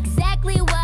exactly what